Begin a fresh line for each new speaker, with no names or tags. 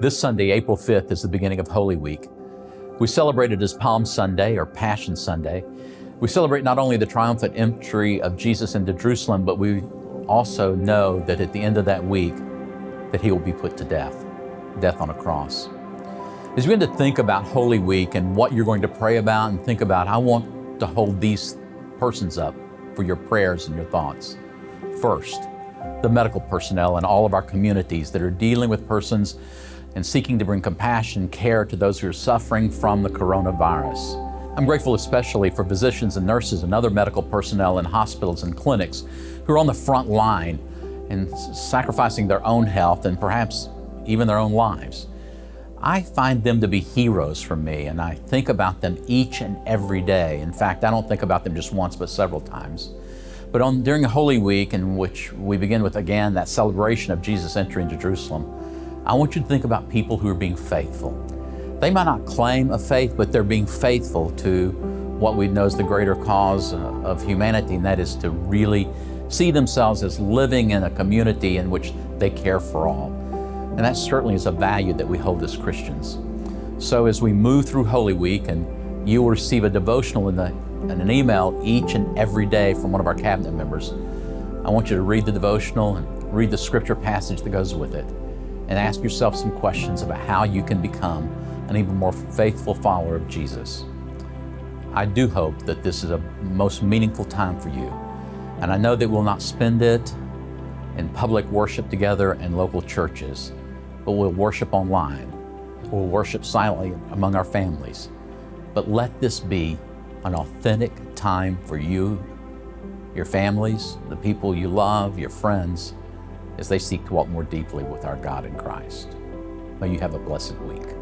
This Sunday, April 5th, is the beginning of Holy Week. We celebrate it as Palm Sunday or Passion Sunday. We celebrate not only the triumphant entry of Jesus into Jerusalem, but we also know that at the end of that week, that he will be put to death, death on a cross. As you begin to think about Holy Week and what you're going to pray about and think about, I want to hold these persons up for your prayers and your thoughts. First, the medical personnel in all of our communities that are dealing with persons and seeking to bring compassion, care to those who are suffering from the coronavirus. I'm grateful especially for physicians and nurses and other medical personnel in hospitals and clinics who are on the front line and sacrificing their own health and perhaps even their own lives. I find them to be heroes for me, and I think about them each and every day. In fact, I don't think about them just once, but several times. But on, during Holy Week, in which we begin with, again, that celebration of Jesus entering into Jerusalem, I want you to think about people who are being faithful. They might not claim a faith, but they're being faithful to what we know is the greater cause uh, of humanity, and that is to really see themselves as living in a community in which they care for all. And that certainly is a value that we hold as Christians. So as we move through Holy Week, and you will receive a devotional in, the, in an email each and every day from one of our cabinet members, I want you to read the devotional and read the scripture passage that goes with it and ask yourself some questions about how you can become an even more faithful follower of Jesus. I do hope that this is a most meaningful time for you. And I know that we'll not spend it in public worship together in local churches, but we'll worship online. We'll worship silently among our families. But let this be an authentic time for you, your families, the people you love, your friends, as they seek to walk more deeply with our God in Christ. May you have a blessed week.